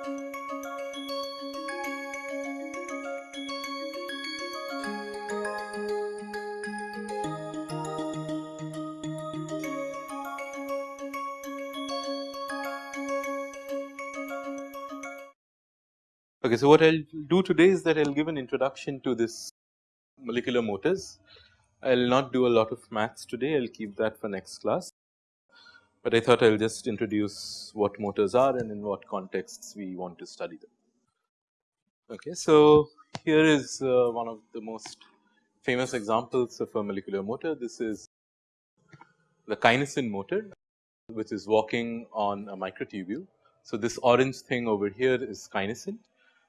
Okay, so what I will do today is that I will give an introduction to this molecular motors. I will not do a lot of maths today, I will keep that for next class. But I thought I will just introduce what motors are and in what contexts we want to study them. Okay, so here is uh, one of the most famous examples of a molecular motor. This is the kinesin motor which is walking on a microtubule. So, this orange thing over here is kinesin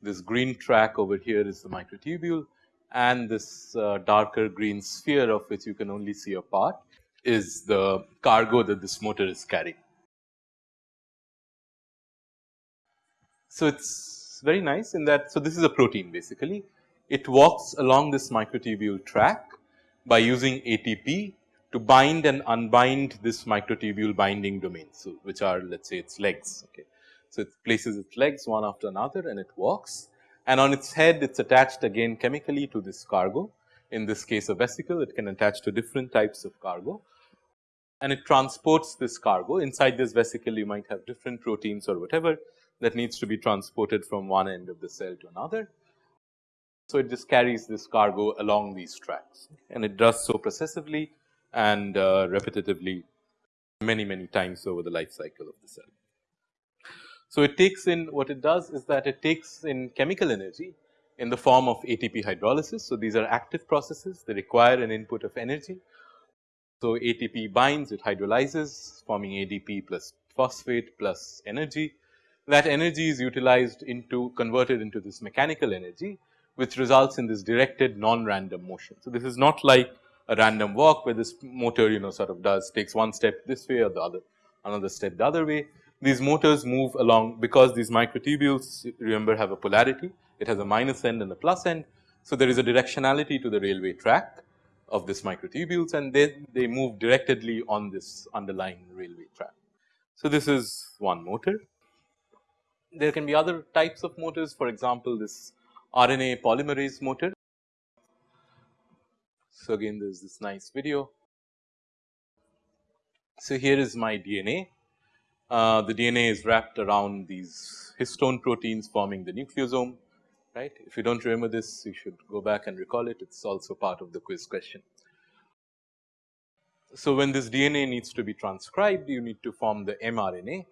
this green track over here is the microtubule and this uh, darker green sphere of which you can only see a part is the cargo that this motor is carrying. So, it is very nice in that, so this is a protein basically. It walks along this microtubule track by using ATP to bind and unbind this microtubule binding domain. so which are let us say its legs. Okay. So, it places its legs one after another and it walks and on its head it is attached again chemically to this cargo. In this case a vesicle it can attach to different types of cargo and it transports this cargo. Inside this vesicle you might have different proteins or whatever that needs to be transported from one end of the cell to another. So, it just carries this cargo along these tracks and it does so processively and uh, repetitively many many times over the life cycle of the cell. So, it takes in what it does is that it takes in chemical energy in the form of ATP hydrolysis. So, these are active processes they require an input of energy. So, ATP binds it hydrolyzes forming ADP plus phosphate plus energy that energy is utilized into converted into this mechanical energy which results in this directed non-random motion. So, this is not like a random walk where this motor you know sort of does takes one step this way or the other another step the other way these motors move along because these microtubules remember have a polarity it has a minus end and a plus end. So, there is a directionality to the railway track of this microtubules and then they move directly on this underlying railway track. So, this is one motor. There can be other types of motors for example, this RNA polymerase motor. So, again there is this nice video. So, here is my DNA uh, the DNA is wrapped around these histone proteins forming the nucleosome right. If you do not remember this you should go back and recall it. It is also part of the quiz question. So, when this DNA needs to be transcribed you need to form the mRNA.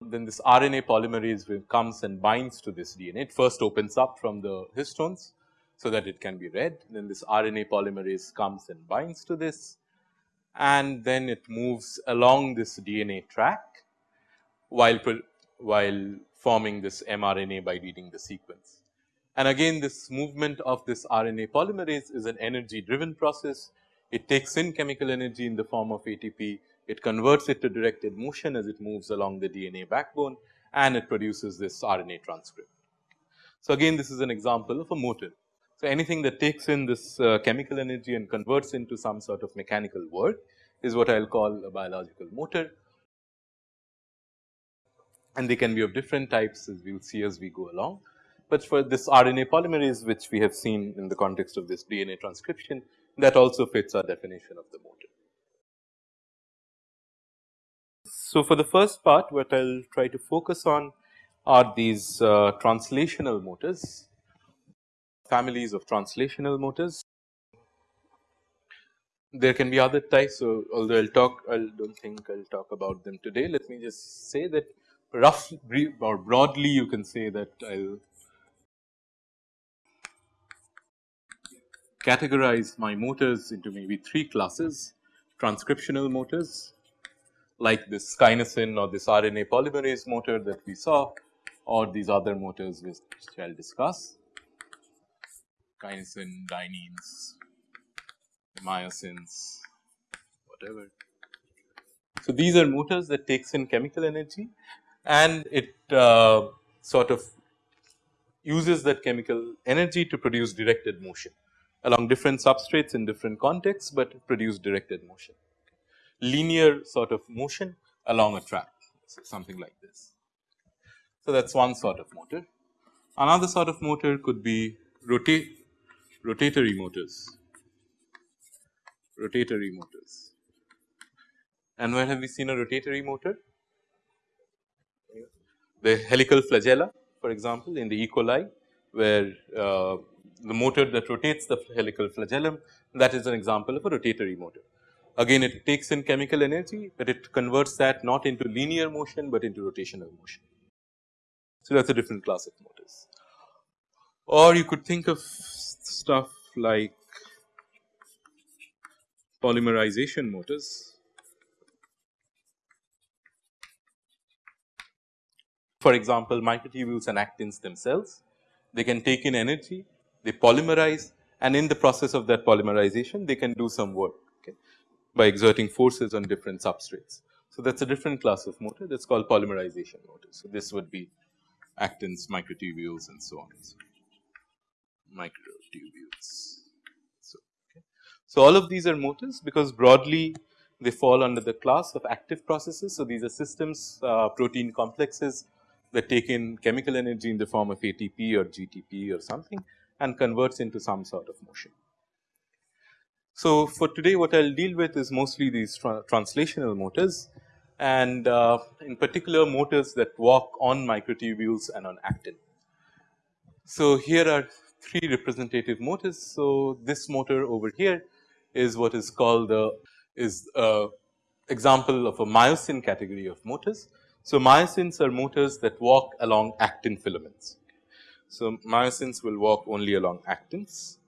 Then this RNA polymerase will comes and binds to this DNA it first opens up from the histones so that it can be read. Then this RNA polymerase comes and binds to this. And then it moves along this DNA track while, while forming this mRNA by reading the sequence. And again this movement of this RNA polymerase is an energy driven process. It takes in chemical energy in the form of ATP, it converts it to directed motion as it moves along the DNA backbone and it produces this RNA transcript. So, again this is an example of a motor so, anything that takes in this uh, chemical energy and converts into some sort of mechanical work is what I will call a biological motor and they can be of different types as we will see as we go along. But for this RNA polymerase which we have seen in the context of this DNA transcription that also fits our definition of the motor. So, for the first part what I will try to focus on are these uh, translational motors families of translational motors. There can be other types. So, although I will talk, I do not think I will talk about them today. Let me just say that rough or broadly you can say that I will categorize my motors into maybe three classes. Transcriptional motors like this kinesin or this RNA polymerase motor that we saw or these other motors which I will discuss. Kinesin, dyneins, myosins, whatever. So, these are motors that takes in chemical energy and it uh, sort of uses that chemical energy to produce directed motion along different substrates in different contexts, but produce directed motion. Linear sort of motion along a track, so something like this. So, that is one sort of motor. Another sort of motor could be rotate rotatory motors, rotatory motors. And where have we seen a rotatory motor? The helical flagella for example, in the E. coli where uh, the motor that rotates the helical flagellum that is an example of a rotatory motor. Again it takes in chemical energy, but it converts that not into linear motion, but into rotational motion. So, that is a different class of motors. Or you could think of stuff like polymerization motors. For example, microtubules and actins themselves, they can take in energy, they polymerize and in the process of that polymerization they can do some work okay, by exerting forces on different substrates. So, that is a different class of motor that is called polymerization motor. So, this would be actins, microtubules and so on. So, microtubules. So, okay. so, all of these are motors because broadly they fall under the class of active processes. So, these are systems uh, protein complexes that take in chemical energy in the form of ATP or GTP or something and converts into some sort of motion. So, for today what I will deal with is mostly these tra translational motors and uh, in particular motors that walk on microtubules and on actin. So, here are three representative motors. So, this motor over here is what is called the is a example of a myosin category of motors. So, myosins are motors that walk along actin filaments. So, myosins will walk only along actins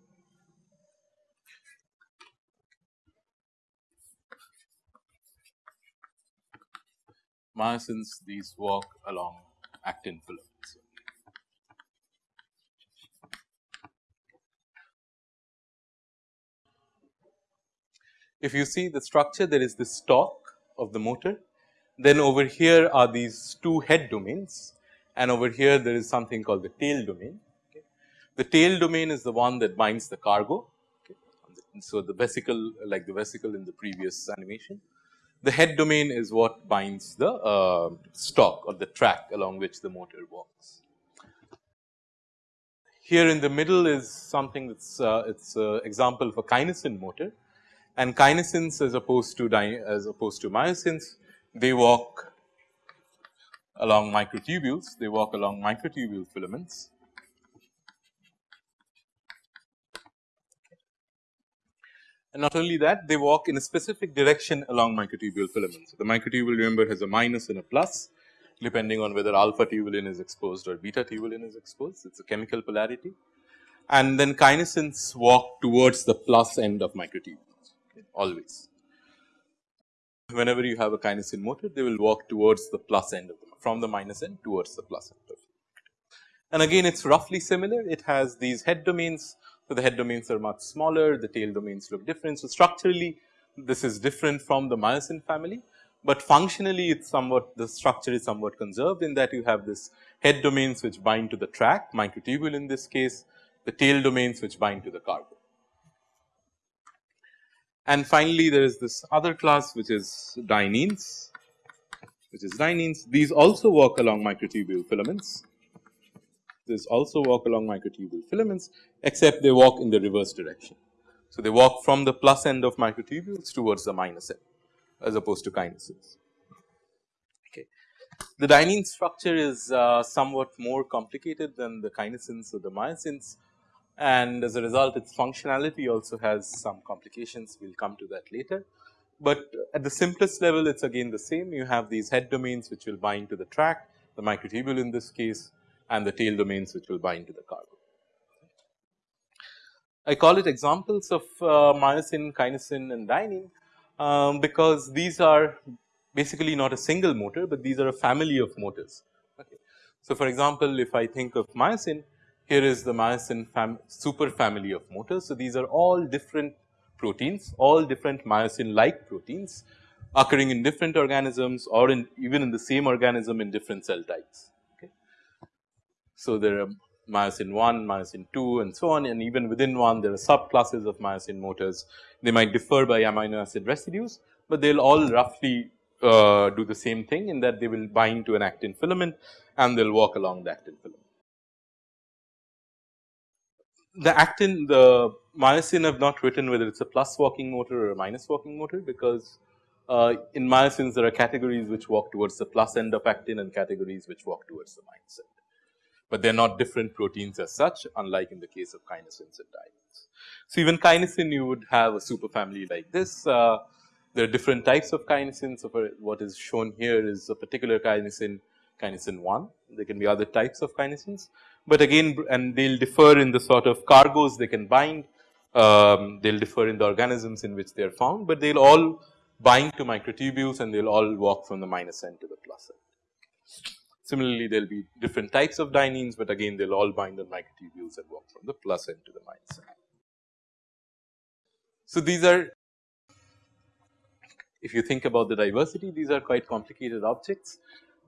myosins these walk along actin filaments. If you see the structure there is the stalk of the motor then over here are these two head domains and over here there is something called the tail domain. Okay. The tail domain is the one that binds the cargo. So, the vesicle like the vesicle in the previous animation the head domain is what binds the uh, stalk or the track along which the motor walks. Here in the middle is something that's uh, it's an example of a kinesin motor and kinesins as opposed to as opposed to myosins they walk along microtubules, they walk along microtubule filaments And not only that they walk in a specific direction along microtubule filaments. So, the microtubule remember has a minus and a plus depending on whether alpha tubulin is exposed or beta tubulin is exposed. It is a chemical polarity. And then kinesins walk towards the plus end of microtubules okay, always. Whenever you have a kinesin motor, they will walk towards the plus end of the from the minus end towards the plus end of And again, it is roughly similar. It has these head domains so, the head domains are much smaller, the tail domains look different. So, structurally this is different from the myosin family, but functionally it's somewhat the structure is somewhat conserved in that you have this head domains which bind to the track microtubule in this case, the tail domains which bind to the cargo. And finally, there is this other class which is dyneins, which is dyneins. These also walk along microtubule filaments this also walk along microtubule filaments except they walk in the reverse direction. So, they walk from the plus end of microtubules towards the minus end as opposed to kinesins. Okay. The dynein structure is uh, somewhat more complicated than the kinesins or the myosins and as a result its functionality also has some complications we will come to that later. But at the simplest level it is again the same you have these head domains which will bind to the track the microtubule in this case and the tail domains which will bind to the cargo. I call it examples of uh, myosin, kinesin and dynein um, because these are basically not a single motor, but these are a family of motors. Okay. So, for example, if I think of myosin, here is the myosin fam super family of motors. So, these are all different proteins, all different myosin like proteins occurring in different organisms or in even in the same organism in different cell types. So, there are myosin 1, myosin 2 and so on and even within one there are subclasses of myosin motors. They might differ by amino acid residues, but they will all roughly uh, do the same thing in that they will bind to an actin filament and they will walk along the actin filament. The actin, the myosin have not written whether it is a plus walking motor or a minus walking motor because uh, in myosins there are categories which walk towards the plus end of actin and categories which walk towards the minus end. But they are not different proteins as such unlike in the case of kinesins and dyneins. So, even kinesin you would have a superfamily like this. Uh, there are different types of kinesins. So, what is shown here is a particular kinesin, kinesin 1. There can be other types of kinesins, but again and they will differ in the sort of cargoes they can bind. Um, they will differ in the organisms in which they are found, but they will all bind to microtubules and they will all walk from the minus end to the plus end. Similarly, there will be different types of dyneins, but again they will all bind on microtubules and walk from the plus end to the minus end. So, these are if you think about the diversity these are quite complicated objects,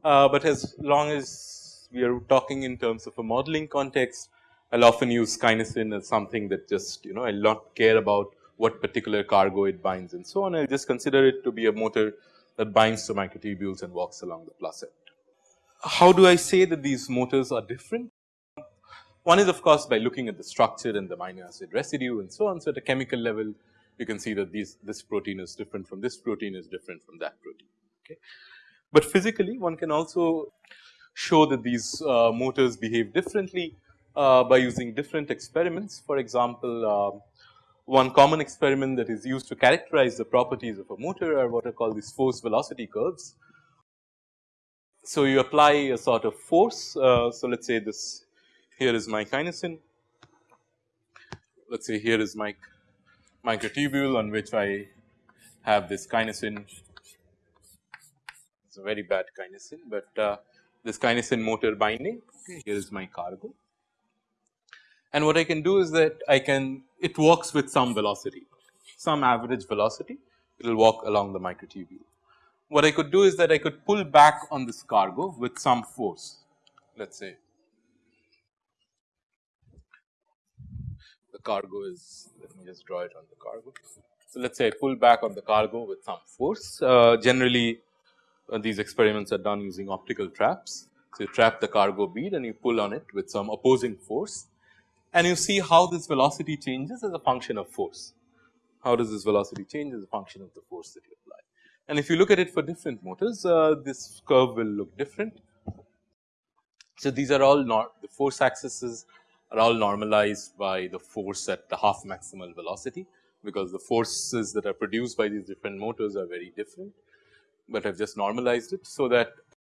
uh, but as long as we are talking in terms of a modeling context I will often use kinesin as something that just you know I will not care about what particular cargo it binds and so on I will just consider it to be a motor that binds to microtubules and walks along the plus end. How do I say that these motors are different? One is of course by looking at the structure and the amino acid residue and so on. So, at a chemical level you can see that these this protein is different from this protein is different from that protein. Okay. But physically one can also show that these uh, motors behave differently uh, by using different experiments. For example, uh, one common experiment that is used to characterize the properties of a motor are what are called these force velocity curves. So, you apply a sort of force. Uh, so, let us say this here is my kinesin, let us say here is my microtubule on which I have this kinesin. It's a very bad kinesin, but uh, this kinesin motor binding. Okay, here is my cargo. And what I can do is that I can it walks with some velocity, some average velocity. It will walk along the microtubule. What I could do is that I could pull back on this cargo with some force. Let us say the cargo is let me just draw it on the cargo. So, let us say I pull back on the cargo with some force uh, generally these experiments are done using optical traps. So, you trap the cargo bead and you pull on it with some opposing force and you see how this velocity changes as a function of force. How does this velocity change as a function of the force that you apply. And if you look at it for different motors uh, this curve will look different. So, these are all not the force axes are all normalized by the force at the half maximal velocity because the forces that are produced by these different motors are very different, but I have just normalized it. So, that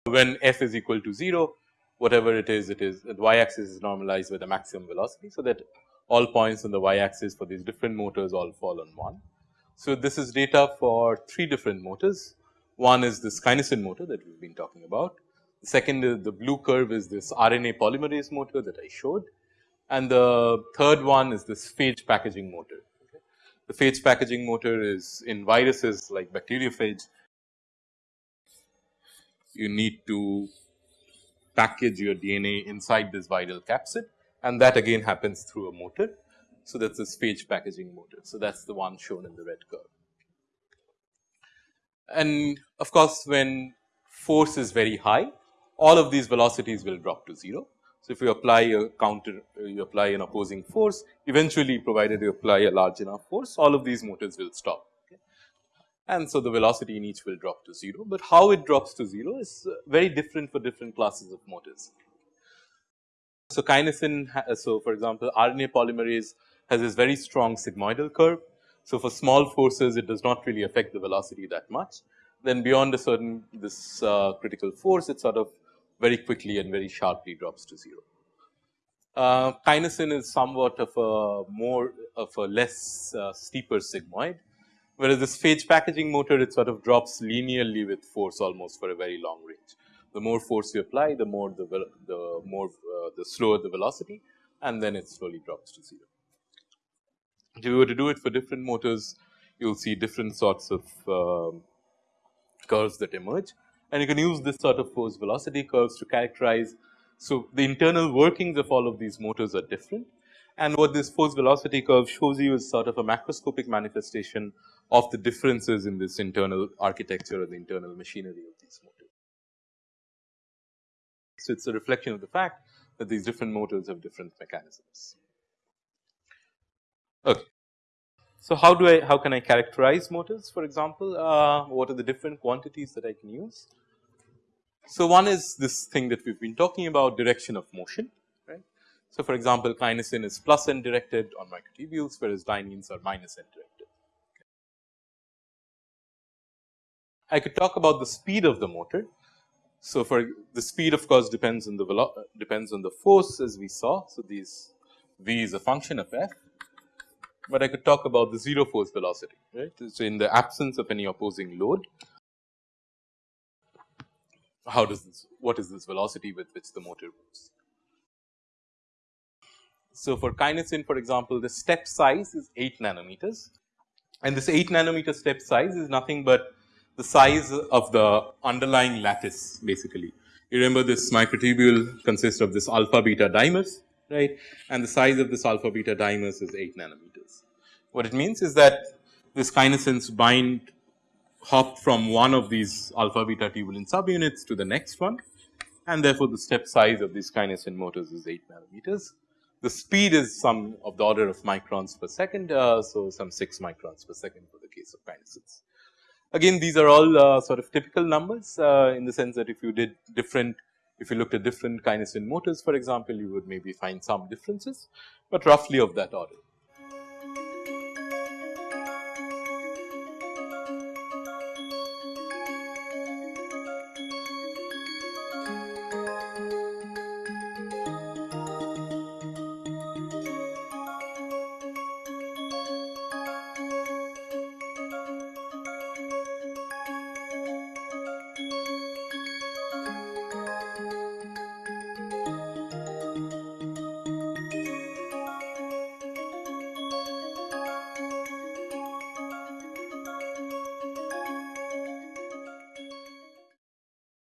when f is equal to 0 whatever it is it is the y axis is normalized with the maximum velocity. So, that all points on the y axis for these different motors all fall on 1. So, this is data for 3 different motors. One is this kinesin motor that we have been talking about. The second is the blue curve is this RNA polymerase motor that I showed and the third one is this phage packaging motor. Okay. The phage packaging motor is in viruses like bacteriophage. You need to package your DNA inside this viral capsid and that again happens through a motor. So, that is this phage packaging motor. So, that is the one shown in the red curve. And of course, when force is very high, all of these velocities will drop to 0 so, if you apply a counter, you apply an opposing force, eventually provided you apply a large enough force, all of these motors will stop. And so, the velocity in each will drop to 0, but how it drops to 0 is uh, very different for different classes of motors. So, kinesin, so for example, RNA polymerase has this very strong sigmoidal curve. So, for small forces, it does not really affect the velocity that much. Then beyond a certain this uh, critical force, it sort of very quickly and very sharply drops to 0. Uh, kinesin is somewhat of a more of a less uh, steeper sigmoid, whereas this phage packaging motor it sort of drops linearly with force almost for a very long range. The more force you apply, the more the the more uh, the slower the velocity, and then it slowly drops to 0. If you were to do it for different motors, you will see different sorts of um, curves that emerge and you can use this sort of force velocity curves to characterize. So, the internal workings of all of these motors are different And what this force velocity curve shows you is sort of a macroscopic manifestation of the differences in this internal architecture or the internal machinery of these motors. So, it is a reflection of the fact that these different motors have different mechanisms. Okay. So, how do I how can I characterize motors for example, uh, what are the different quantities that I can use? So, one is this thing that we have been talking about direction of motion right. So, for example, kinesin is plus end directed on microtubules whereas dyneins are minus end directed. I could talk about the speed of the motor. So, for the speed of course depends on the depends on the force as we saw. So, these v is a function of f but I could talk about the zero force velocity right. So, in the absence of any opposing load how does this what is this velocity with which the motor moves. So, for kinesin for example the step size is 8 nanometers and this 8 nanometer step size is nothing but the size of the underlying lattice basically. You remember this microtubule consists of this alpha beta dimers right and the size of this alpha beta dimers is 8 nanometers. What it means is that this kinesins bind hop from one of these alpha beta tubulin subunits to the next one and therefore, the step size of these kinesin motors is 8 nanometers. The speed is some of the order of microns per second. Uh, so, some 6 microns per second for the case of kinesins. Again these are all uh, sort of typical numbers uh, in the sense that if you did different if you looked at different kinesin motors for example, you would maybe find some differences, but roughly of that order.